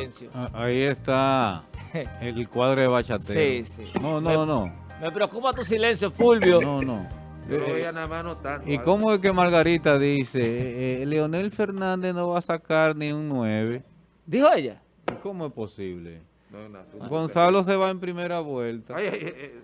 silencio. Ah, Ahí está el cuadro de. Sí, sí. No, Me- no, no. Me preocupa tu silencio, Fulvio. No, no. Yo Eh, veía nada más no tanto. ¿Y algo. cómo es que Margarita dice, eh, eh, Leonel Fernández no va a sacar ni un 9? ¿Dijo ella? ¿Cómo es posible? No, no, asunto Gonzalo se va en primera vuelta. Ay, ay, ay, ay.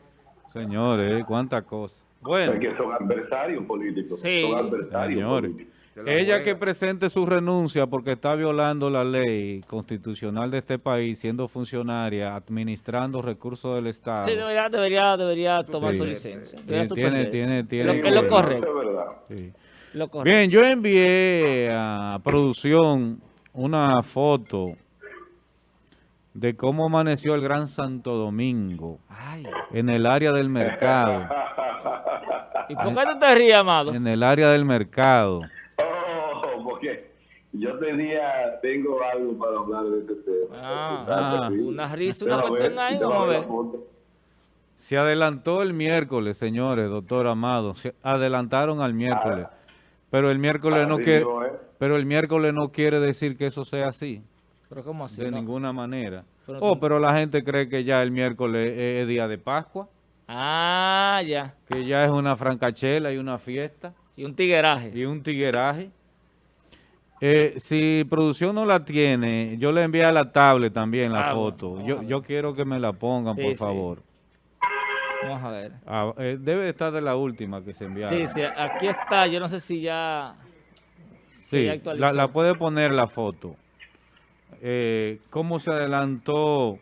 Señores, cuánta cosa. Bueno, Es que son adversarios políticos. Sí. Son adversarios señores. políticos. Ella juega. que presente su renuncia porque está violando la ley constitucional de este país, siendo funcionaria, administrando recursos del Estado. Sí, debería, debería, debería tomar Sí. su licencia. Tiene- Debería tiene- tiene Lo- que- lo correcto. Sí. Lo. Bien, yo envié a producción una foto de cómo amaneció el Gran Santo Domingo Ay. en el área del mercado. ¿Y por qué tú te ríes, amado? En el área del mercado. Yo tenía, tengo algo para hablar de este tema. Ah, ah, una risa, una cuestión ahí, vamos a ver. Se adelantó el miércoles, señores, doctor Amado. Se adelantaron al miércoles. Pero el miércoles no quiere, no es. pero el miércoles no quiere decir que eso sea así, Pero ¿cómo así? de no? ninguna manera. Pero Oh, tú- pero la gente cree que ya el miércoles es, es día de Pascua, Ah, ya. que ya es una francachela y una fiesta. Y un tigueraje. y un tigueraje. Eh, si producción no la tiene, yo le envié a la tablet también la Ah, foto. Yo, quiero que me la pongan, Sí, por sí. favor. Vamos a ver. Ah, eh, debe estar de la última que se enviaron. Sí, sí, aquí está. Yo no sé si ya... Sí, ya la, puede poner la foto. Eh, ¿Cómo se adelantó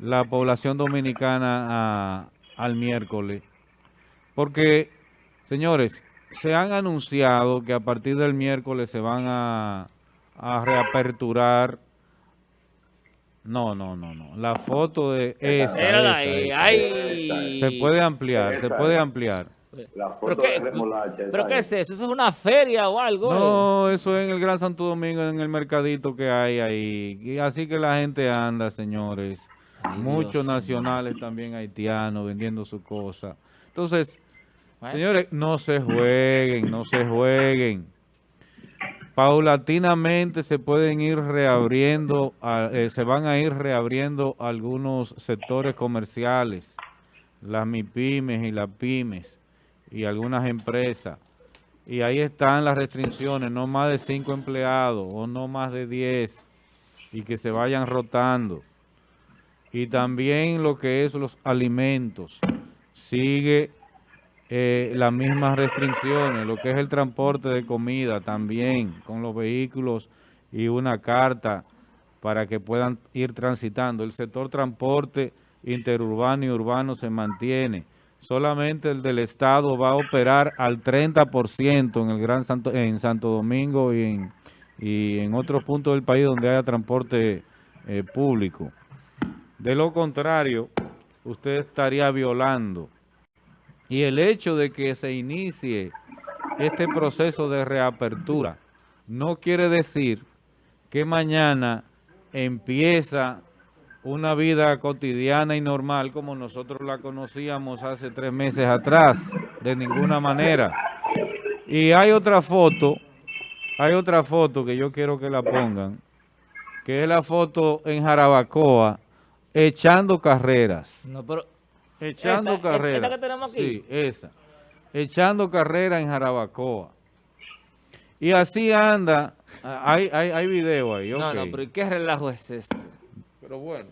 la población dominicana a- al miércoles? Porque, señores, se han anunciado que a partir del miércoles se van a, a reaperturar. No, no, no, no. La foto de esa. Esa, ahí. esa. Ay. Se puede ampliar, se puede ampliar. La ¿Pero foto qué, de remolacha. ¿Pero qué es eso? ¿Eso es una feria o algo? No, eso es en el Gran Santo Domingo, en el mercadito que hay ahí. Y así que la gente anda, señores. Ay, Muchos Dios nacionales también haitianos vendiendo su cosa. Entonces, Señores, no se jueguen, no se jueguen. Paulatinamente se pueden ir reabriendo, eh, se van a ir reabriendo algunos sectores comerciales, las MIPIMES y las pymes y algunas empresas. Y ahí están las restricciones, no más de cinco empleados o no más de 10 y que se vayan rotando. Y también lo que es los alimentos. Sigue eh, las mismas restricciones, lo que es el transporte de comida también, con los vehículos y una carta para que puedan ir transitando. El sector transporte interurbano y urbano se mantiene. Solamente el del Estado va a operar al 30% en el Gran Santo, en Santo Domingo y en, otros puntos del país donde haya transporte eh, público. De lo contrario, usted estaría violando. Y el hecho de que se inicie este proceso de reapertura no quiere decir que mañana empieza una vida cotidiana y normal como nosotros la conocíamos hace tres meses atrás, de ninguna manera. Y hay otra foto, hay otra foto que yo quiero que la pongan, que es la foto en Jarabacoa, echando carreras. No, pero... Echando Esta- carreras. esta que tenemos aquí. Sí, esa. Echando carrera en Jarabacoa. Y así anda. ah, Hay, hay, hay video ahí, No, no, pero ¿y qué relajo es este? Pero bueno,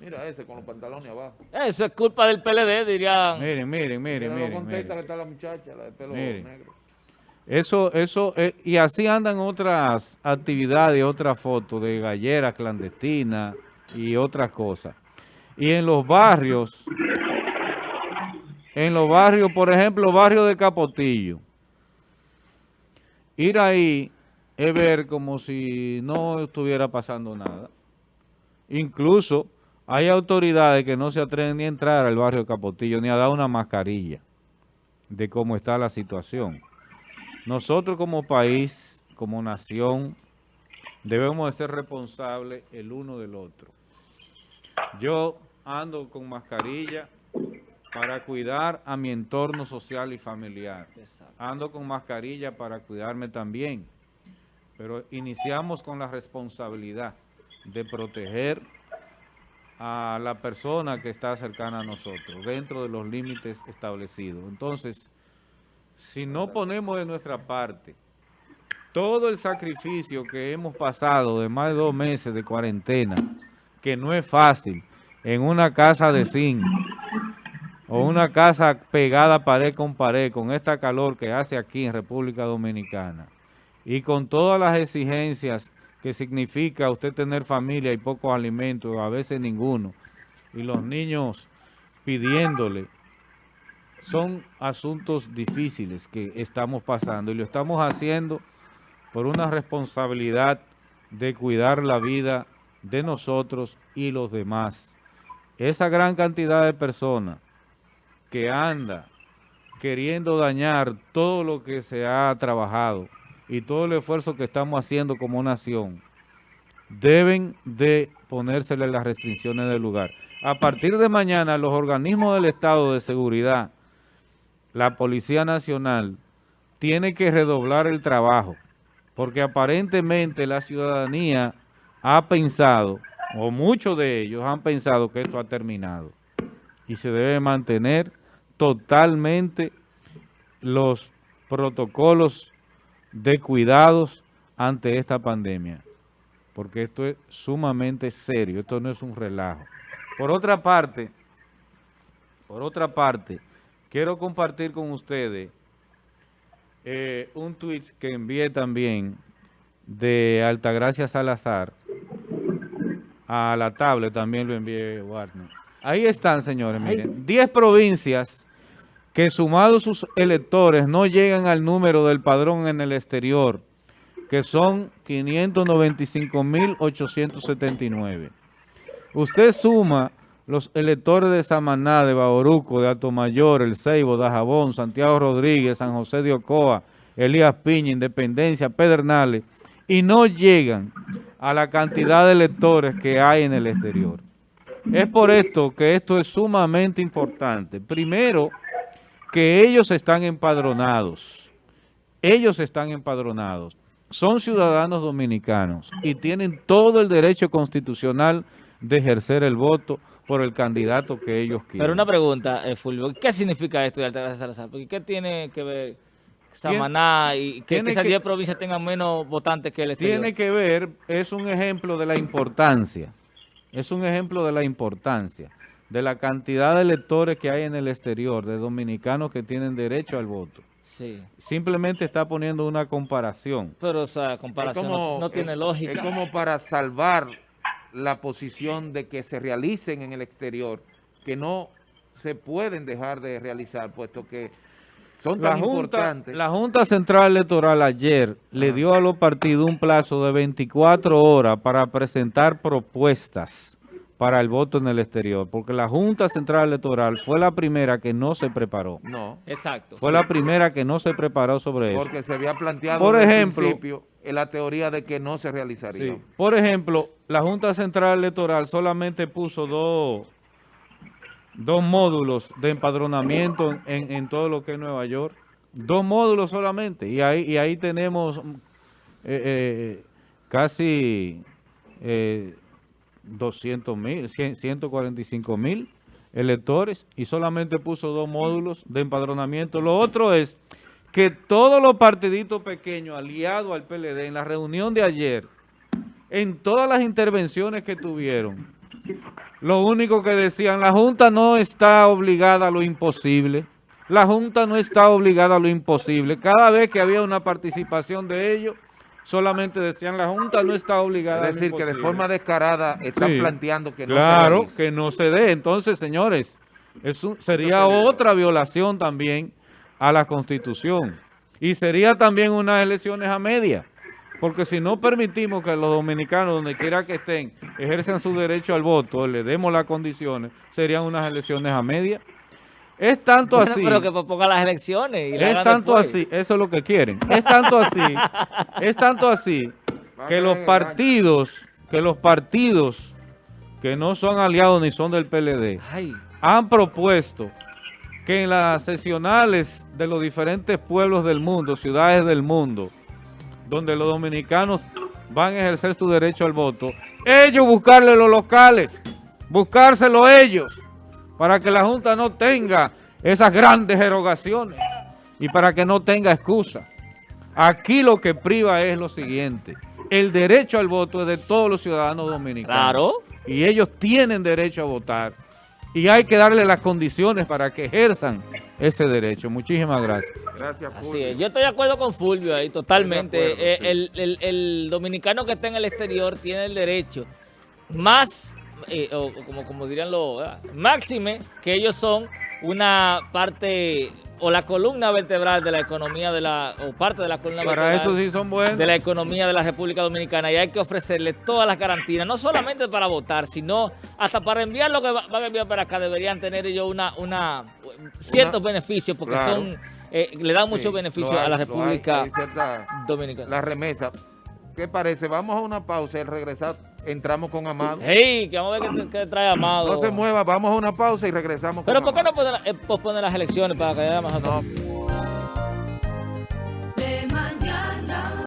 mira ese con los pantalones abajo. Eso es culpa del PLD, dirían. Miren, miren, miren, que está la muchacha, la de pelo Miren. negro. Eso, eso, eh, y así andan otras actividades, otras fotos de galleras clandestinas y otras cosas. Y en los barrios, en los barrios, por ejemplo, barrio de Capotillo, ir ahí es ver como si no estuviera pasando nada. Incluso hay autoridades que no se atreven ni a entrar al barrio de Capotillo, ni a dar una mascarilla de cómo está la situación. Nosotros como país, como nación, debemos de ser responsables el uno del otro. Yo ando con mascarilla para cuidar a mi entorno social y familiar. Ando con mascarilla para cuidarme también. Pero iniciamos con la responsabilidad de proteger a la persona que está cercana a nosotros, dentro de los límites establecidos. Entonces, si no ponemos de nuestra parte todo el sacrificio que hemos pasado de más de dos meses de cuarentena, que no es fácil, en una casa de zinc, o una casa pegada pared con pared, con esta calor que hace aquí en República Dominicana, y con todas las exigencias que significa usted tener familia y pocos alimentos, a veces ninguno, y los niños pidiéndole, son asuntos difíciles que estamos pasando y lo estamos haciendo por una responsabilidad de cuidar la vida de nosotros y los demás. Esa gran cantidad de personas que anda queriendo dañar todo lo que se ha trabajado, y todo el esfuerzo que estamos haciendo como nación, deben de ponérsele las restricciones del lugar. A partir de mañana, los organismos del Estado de Seguridad, la Policía Nacional, tiene que redoblar el trabajo, porque aparentemente la ciudadanía ha pensado, o muchos de ellos han pensado que esto ha terminado, y se debe mantener totalmente los protocolos de cuidados ante esta pandemia, porque esto es sumamente serio, esto no es un relajo. Por otra parte, por otra parte, quiero compartir con ustedes eh, un tweet que envié también de Altagracia Salazar a la tablet, también lo envié Warner. Ahí están, señores, miren, 10 provincias que sumados sus electores no llegan al número del padrón en el exterior, que son 595.879. Usted suma los electores de Samaná, de Bauruco, de Mayor, El Ceibo, Dajabón, Santiago Rodríguez, San José de Ocoa, Elías Piña, Independencia, Pedernales, y no llegan a la cantidad de electores que hay en el exterior. Es por esto que esto es sumamente importante. Primero, que ellos están empadronados. Ellos están empadronados. Son ciudadanos dominicanos y tienen todo el derecho constitucional de ejercer el voto por el candidato que ellos quieren. Pero una pregunta, eh, Fulvio, ¿qué significa esto de Altagracia Salazar? Porque ¿qué tiene que ver Samaná y que, esas 10 provincias tengan menos votantes que el exterior? Tiene que ver, es un ejemplo de la importancia, es un ejemplo de la importancia de la cantidad de electores que hay en el exterior, de dominicanos que tienen derecho al voto. Sí. Simplemente está poniendo una comparación. Pero, o sea, comparación no, tiene lógica. Es como para salvar la posición de que se realicen en el exterior, que no se pueden dejar de realizar, puesto que son tan Junta, importantes. La Junta Central Electoral ayer le dio a los partidos un plazo de 24 horas para presentar propuestas para el voto en el exterior, porque la Junta Central Electoral fue la primera que no se preparó. No. Exacto. Fue la primera que no se preparó sobre eso. Porque se había planteado Por ejemplo, el principio en la teoría de que no se realizaría. Sí. Por ejemplo, la Junta Central Electoral solamente puso dos, dos módulos de empadronamiento en, en todo lo que es Nueva York. Dos módulos solamente. Y ahí, y ahí tenemos eh, eh, casi... Eh, 200 mil, 145 mil electores y solamente puso dos módulos de empadronamiento. Lo otro es que todos los partiditos pequeños aliados al PLD en la reunión de ayer, en todas las intervenciones que tuvieron, lo único que decían, la Junta no está obligada a lo imposible. La Junta no está obligada a lo imposible. Cada vez que había una participación de ellos, solamente decían la Junta no está obligada. Es decir, que de forma descarada están Sí. planteando que no Claro, se que no se dé. Entonces, señores, eso sería otra violación también a la Constitución. Y sería también unas elecciones a media. Porque si no permitimos que los dominicanos, donde quiera que estén, ejerzan su derecho al voto, le demos las condiciones, serían unas elecciones a media. Es tanto Bueno, así. pero que ponga las elecciones. Y la Es tanto después. así, eso es lo que quieren. Es tanto así, es tanto así que los partidos, que los partidos que no son aliados ni son del PLD, Ay, han propuesto que en las sesionales de los diferentes pueblos del mundo, ciudades del mundo, donde los dominicanos van a ejercer su derecho al voto, ellos buscarle los locales, buscárselo ellos, para que la Junta no tenga esas grandes erogaciones y para que no tenga excusa. Aquí lo que priva es lo siguiente, el derecho al voto es de todos los ciudadanos dominicanos. Claro. Y ellos tienen derecho a votar. Y hay que darle las condiciones para que ejerzan ese derecho. Muchísimas gracias. Gracias, Así Fulvio. es. Yo estoy de acuerdo con Fulvio ahí, totalmente. Eh, el, el- el dominicano que está en el exterior tiene el derecho más, eh, o, como, como dirían los, ¿verdad? máxime, que ellos son una parte o la columna vertebral de la economía de la, o parte de la columna Para vertebral eso sí son buenos. de la economía de la República Dominicana y hay que ofrecerle todas las garantías, no solamente para votar, sino hasta para enviar lo que va- van a enviar para acá, deberían tener ellos una, una ciertos beneficios porque claro. son eh, le dan muchos Sí, beneficios hay, a la hay, República hay cierta- Dominicana. la remesa. ¿Qué parece? Vamos a una pausa y regresar entramos con Amado. Hey, que vamos a ver qué, qué trae Amado. No se mueva, vamos a una pausa y regresamos Pero con ¿por qué no Amado. poner, eh, posponer las elecciones para que haya más No,